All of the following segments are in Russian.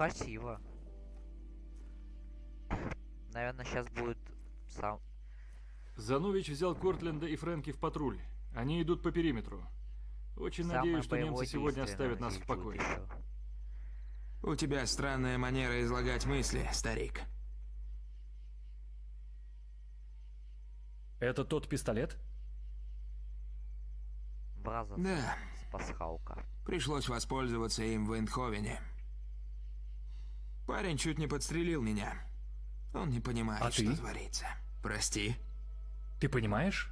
красиво. Наверное, сейчас будет сам... Занович взял Кортленда и Фрэнки в патруль. Они идут по периметру. Очень самое надеюсь, что немцы сегодня оставят нас в покое. У тебя странная манера излагать мысли, старик. Это тот пистолет? Бразос Да, с пасхалка. пришлось воспользоваться им в Эндховене. Парень чуть не подстрелил меня. Он не понимает, А что ты? творится. Прости. Ты понимаешь?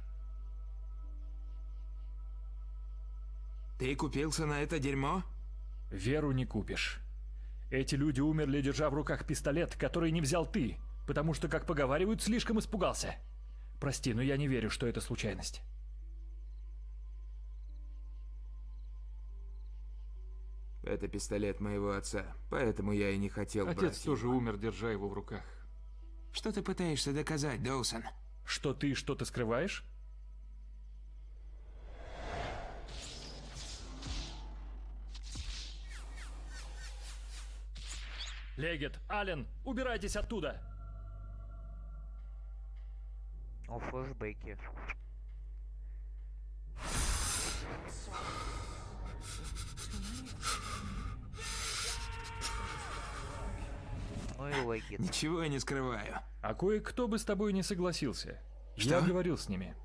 Ты купился на это дерьмо? Веру не купишь. Эти люди умерли, держа в руках пистолет, который не взял ты, потому что, как поговаривают, слишком испугался. Прости, но я не верю, что это случайность. Это пистолет моего отца, поэтому я и не хотел Отец брать тоже его. умер, держа его в руках. Что ты пытаешься доказать, Доусон? Что ты что-то скрываешь? Легет, Ален, убирайтесь оттуда! О, флешбеки. Ну и. Ничего я не скрываю. А кое-кто бы с тобой не согласился. Что? Я говорил с ними.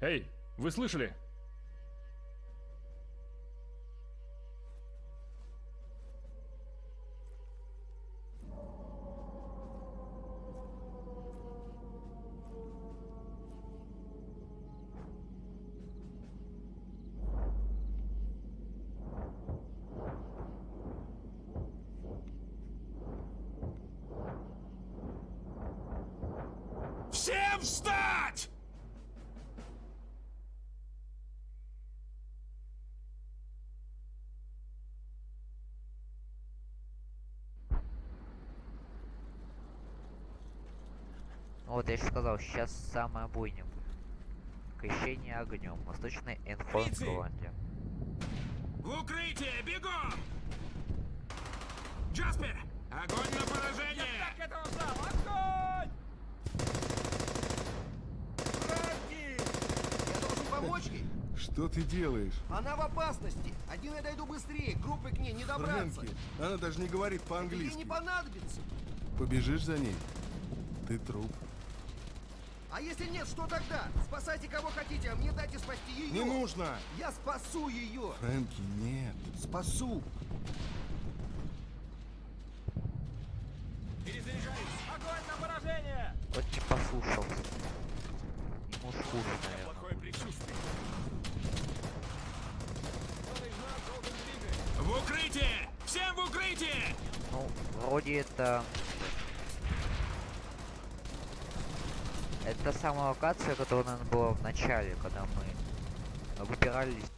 Эй, вы слышали? Всем встать! Ну Вот я же сказал, сейчас самая бойня будет. Крещение огнем. Восточный Фрицы! Голландия. В укрытие, бегом! Джаспер, огонь на поражение! Я должен помочь ей. Что ты делаешь? Она в опасности. Один я дойду быстрее, группы к ней не добраться. Фрэнки, она даже не говорит Ей по-английски. не понадобится. Побежишь за ней? Ты труп. А если нет, что тогда? Спасайте кого хотите, а мне дайте спасти ее. Не нужно! Я спасу ее. Фрэнки, нет. Спасу. Вот не послушался. Ему ж хуже, наверное. В укрытие! Всем в укрытие! Ну, вроде это... Это самая локация, которая, наверное, была в начале, когда мы выбирались.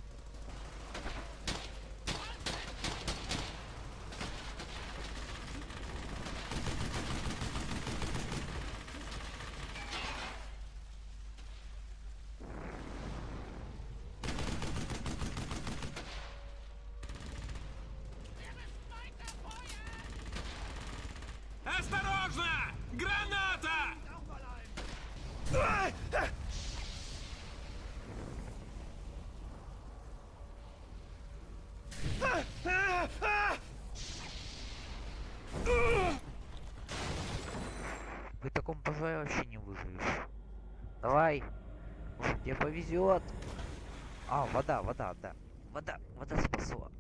Повезет. А, вода, вода, да. Вода, вода спасла.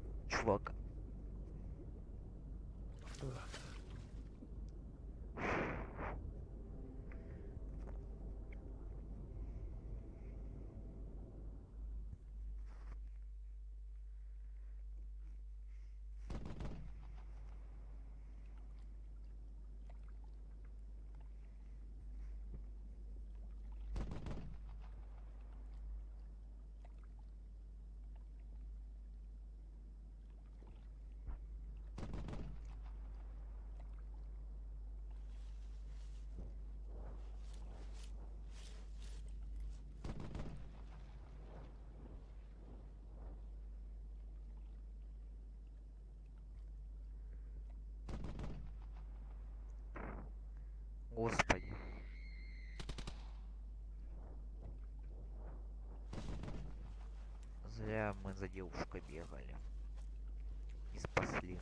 Господи. Зря мы за девушкой бегали. И спасли.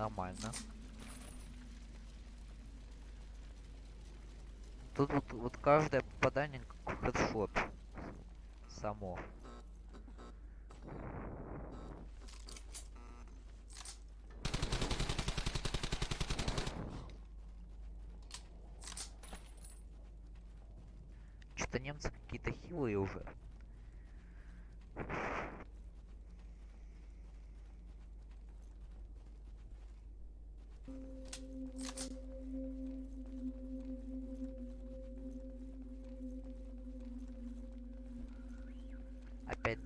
Нормально. Тут вот, вот каждое попадание как хедшот. Само. Что-то немцы какие-то хилые уже.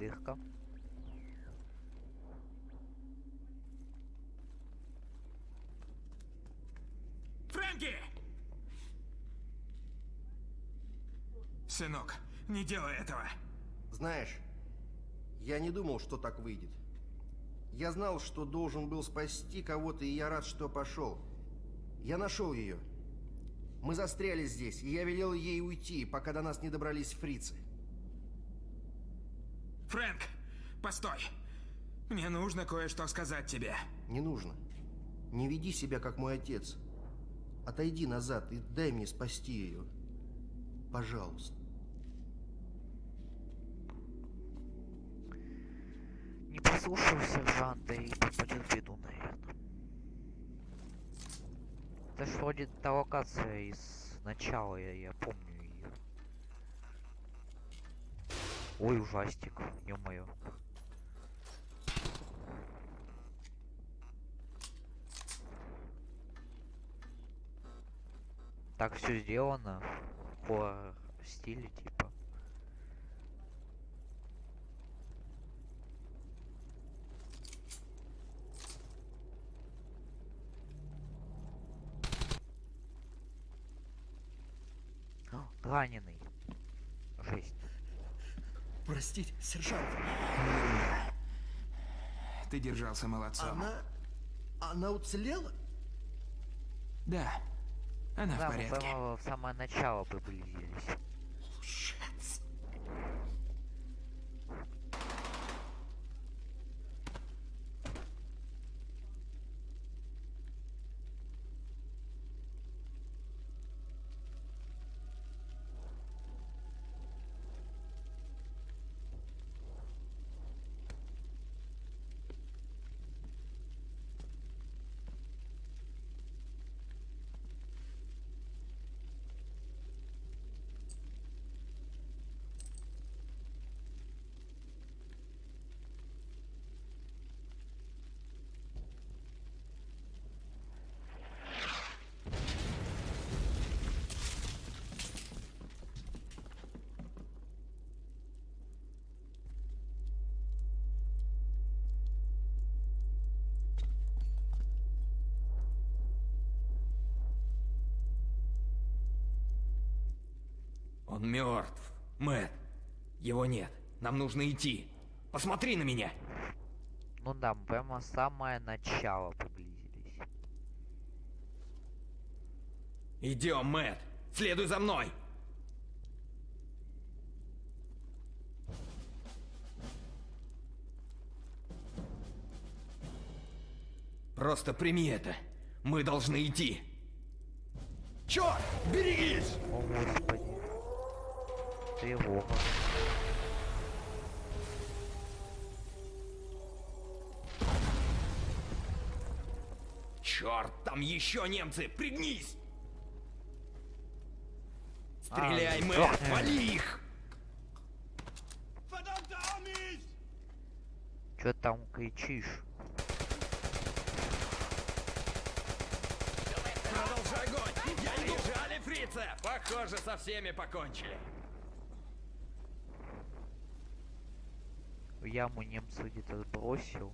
Дырка. Фрэнки! Сынок, не делай этого. Знаешь, я не думал, что так выйдет. Я знал, что должен был спасти кого-то, и я рад, что пошел. Я нашел ее. Мы застряли здесь, и я велел ей уйти, пока до нас не добрались фрицы. Фрэнк, постой. Мне нужно кое-что сказать тебе. Не нужно. Не веди себя, как мой отец. Отойди назад и дай мне спасти ее. Пожалуйста. Не послушал сержанта и попадет в беду, наверное. Это ж вроде та локация из начала, я, я помню ее. Ой, ужастик, ё-моё. Так все сделано по стиле типа. А, Раненый. Жесть. Простите, сержант. Ты держался молодцом. Она... Она уцелела? Да, она Да, в мы порядке. прямо в самое начало приблизились. Он мертв. Мэт. Его нет. Нам нужно идти. Посмотри на меня. Ну да, прямо самое начало приблизились. Идем, Мэт. Следуй за мной. Просто прими это. Мы должны идти. Черт! Берегись! О господи. Тревога. Черт, там еще немцы! Пригнись! Стреляй, А, Мэт! сдохни. Вали их! Ты там кричишь? Продолжай огонь! Я иду! Бежали, Убийца! Похоже, со всеми покончили. В яму немца где-то сбросил.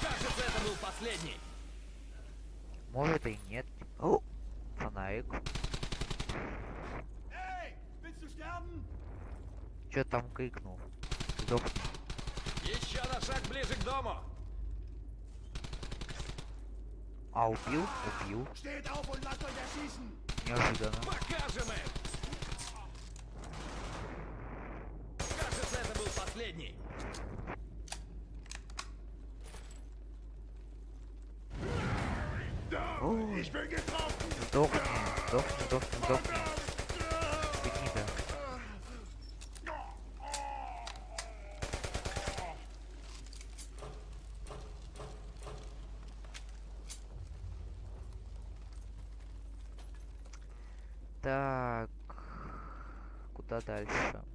Кажется, это был последний. Может и нет. О, фонарик. Чё там крикнул? Сдохни. Еще на шаг ближе к дому. А, убил? Убил. Неожиданно. Покажем им. Кажется, это был последний. Сдохни, сдохни, сдохни, сдохни. Ты гнида. Так, куда дальше?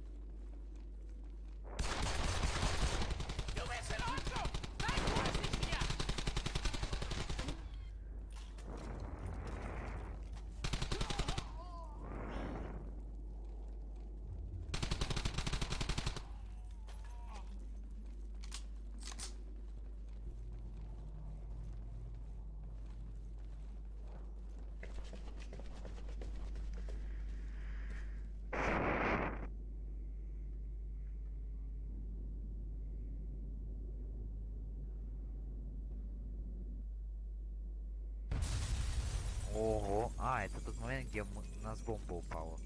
Ого, а, это тот момент, где мы, у нас бомба упала.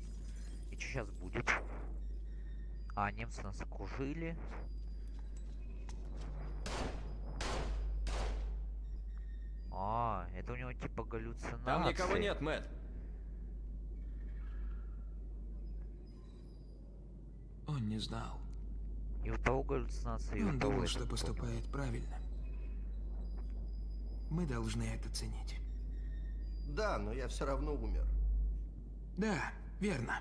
И что сейчас будет? А, немцы нас окружили. А, это у него типа галлюцинации. Там никого нет, Мэтт. Он не знал. И у того галлюцинации, и у Он того думал, что понял. поступает правильно. Мы должны это ценить. Да, но я все равно умер. Да, верно.